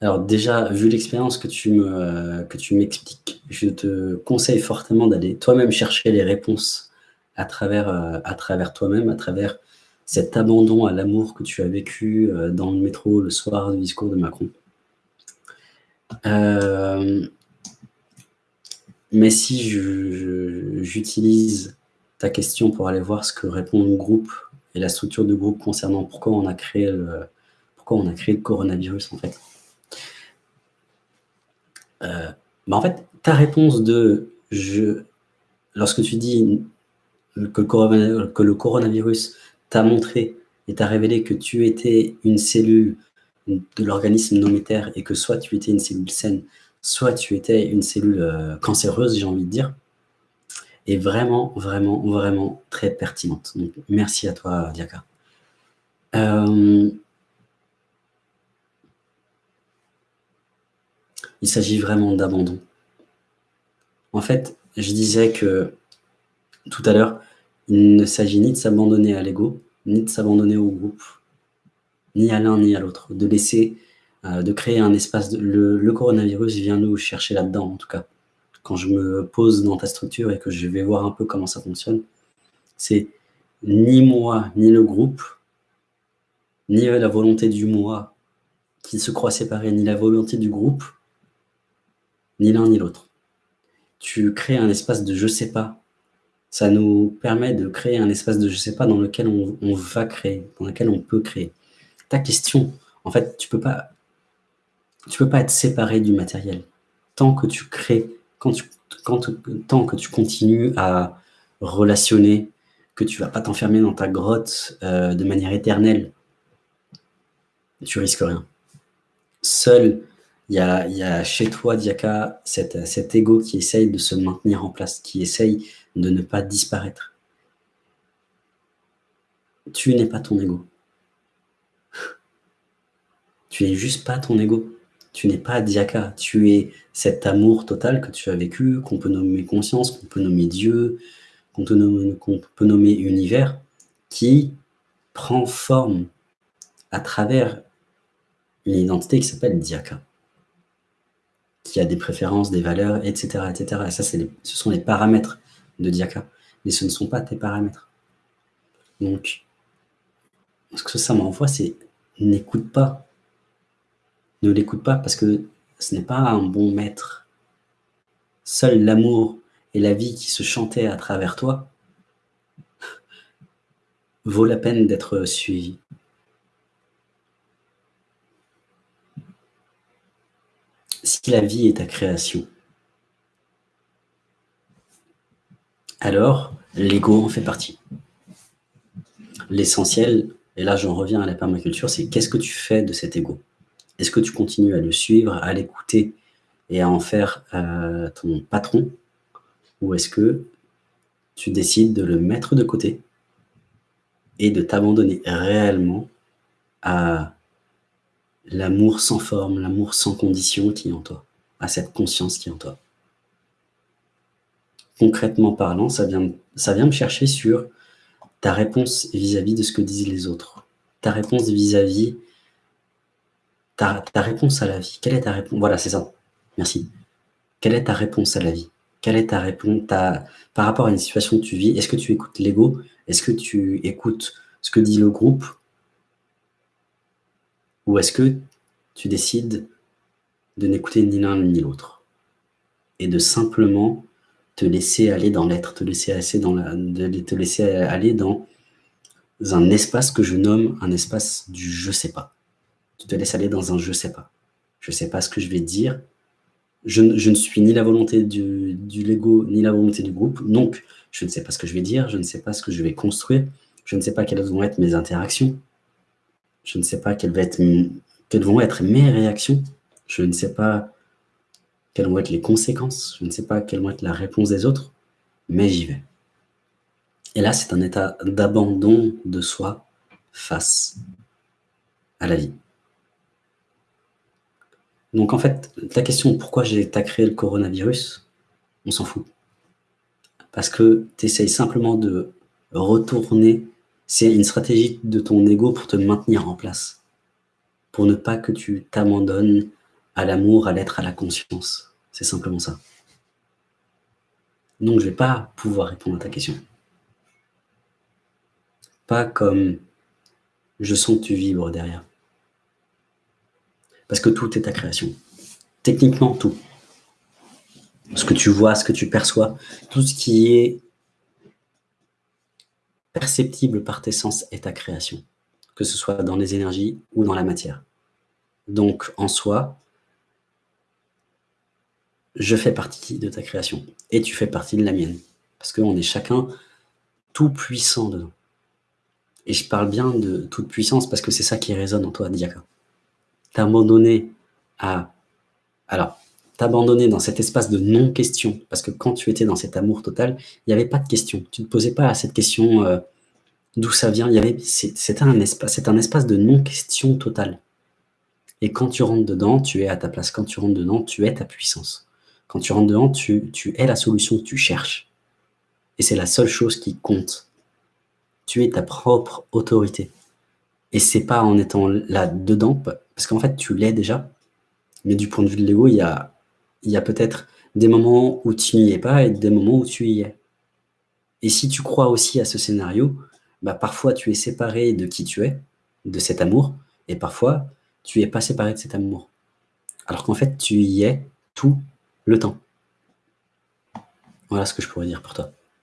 Alors déjà, vu l'expérience que tu me m'expliques, je te conseille fortement d'aller toi-même chercher les réponses à travers, euh, à travers toi-même, à travers cet abandon à l'amour que tu as vécu euh, dans le métro le soir du discours de Macron. Euh, mais si j'utilise ta question pour aller voir ce que répond le groupe et la structure de groupe concernant pourquoi on a créé le, pourquoi on a créé le coronavirus en fait. Euh, en fait, ta réponse de lorsque tu dis que le, coronavirus t'a montré et t'a révélé que tu étais une cellule de l'organisme nométaire et que soit tu étais une cellule saine, soit tu étais une cellule euh, cancéreuse, j'ai envie de dire, est vraiment, vraiment, vraiment très pertinente. Donc, merci à toi, Diaka. Euh, il s'agit vraiment d'abandon. En fait, je disais que tout à l'heure, il ne s'agit ni de s'abandonner à l'ego, ni de s'abandonner au groupe, ni à l'un ni à l'autre, de laisser, euh, de créer un espace. le, coronavirus vient nous chercher là-dedans, en tout cas. Quand je me pose dans ta structure et que je vais voir un peu comment ça fonctionne, c'est ni moi, ni le groupe, ni la volonté du moi qui se croit séparé, ni la volonté du groupe, ni l'un ni l'autre. Tu crées un espace de je sais pas. Ça nous permet de créer un espace de je sais pas dans lequel on, va créer, dans lequel on peut créer. Ta question, en fait, tu peux pas tu peux pas être séparé du matériel. Tant que tu crées, tant que tu continues à relationner, que tu vas pas t'enfermer dans ta grotte euh, de manière éternelle, tu risques rien. Seul, il y a, y a, chez toi, Diaka, cet, cet ego qui essaye de se maintenir en place, qui essaye de ne pas disparaître. Tu n'es pas ton ego. Tu n'es juste pas ton ego tu n'es pas Diaka, tu es cet amour total que tu as vécu, qu'on peut nommer conscience, qu'on peut nommer Dieu, qu'on peut, peut nommer univers, qui prend forme à travers une identité qui s'appelle Diaka, qui a des préférences, des valeurs, etc. etc. Et ça, ce sont les paramètres de Diaka, mais ce ne sont pas tes paramètres. Donc, ce que ça m'envoie, c'est n'écoute pas ne l'écoute pas parce que ce n'est pas un bon maître. Seul l'amour et la vie qui se chantaient à travers toi vaut la peine d'être suivi. La vie est ta création, alors l'ego en fait partie. L'essentiel, et là j'en reviens à la permaculture, c'est qu'est-ce que tu fais de cet ego? Est-ce que tu continues à le suivre, à l'écouter et à en faire euh, ton patron? Ou est-ce que tu décides de le mettre de côté et de t'abandonner réellement à l'amour sans forme, l'amour sans condition qui est en toi, à cette conscience qui est en toi Concrètement parlant, ça vient, me chercher sur ta réponse vis-à-vis de ce que disent les autres, ta réponse vis-à-vis ta, réponse à la vie. Quelle est ta réponse? Voilà, c'est ça. Merci. Quelle est ta réponse à la vie? Quelle est ta réponse ta, par rapport à une situation que tu vis Est-ce que tu écoutes l'ego? Est-ce que tu écoutes ce que dit le groupe? Ou est-ce que tu décides de n'écouter ni l'un ni l'autre et de simplement te laisser aller dans l'être, te laisser aller dans un espace que je nomme un espace du je sais pas tu te laisses aller dans un je sais pas. Je sais pas ce que je vais dire. Je, ne suis ni la volonté du Lego, ni la volonté du groupe. Donc, je ne sais pas ce que je vais dire, je ne sais pas ce que je vais construire, je ne sais pas quelles vont être mes interactions, je ne sais pas quelles vont être, mes réactions, je ne sais pas quelles vont être les conséquences, je ne sais pas quelle vont être la réponse des autres, mais j'y vais. Et là, c'est un état d'abandon de soi face à la vie. Donc en fait, ta question pourquoi j'ai créé le coronavirus, on s'en fout. Parce que tu essayes simplement de retourner, c'est une stratégie de ton ego pour te maintenir en place. Pour ne pas que tu t'abandonnes à l'amour, à l'être, à la conscience. C'est simplement ça. Donc, je ne vais pas pouvoir répondre à ta question. Pas comme je sens que tu vibres derrière. Parce que tout est ta création. Techniquement, tout. Ce que tu vois, ce que tu perçois, tout ce qui est perceptible par tes sens est ta création, que ce soit dans les énergies ou dans la matière. Donc, en soi, je fais partie de ta création et tu fais partie de la mienne. Parce qu'on est chacun tout puissant dedans. Et je parle bien de toute puissance parce que c'est ça qui résonne en toi, Diaka. T'abandonner à... Alors, t'abandonner dans cet espace de non-question, parce que quand tu étais dans cet amour total, il n'y avait pas de question. Tu ne te posais pas à cette question euh, d'où ça vient. C'était un, espace, un espace de non-question totale. Et quand tu rentres dedans, tu es à ta place. Quand tu rentres dedans, tu es ta puissance. Quand tu rentres dedans, tu, tu es la solution que tu cherches. Et c'est la seule chose qui compte. Tu es ta propre autorité. Et c'est pas en étant là-dedans, parce qu'en fait, tu l'es déjà, mais du point de vue de l'ego, il y a, il y a peut-être des moments où tu n'y es pas et des moments où tu y es. Et si tu crois aussi à ce scénario, bah parfois tu es séparé de qui tu es, de cet amour, et parfois tu es pas séparé de cet amour. Alors qu'en fait, tu y es tout le temps. Voilà ce que je pourrais dire pour toi.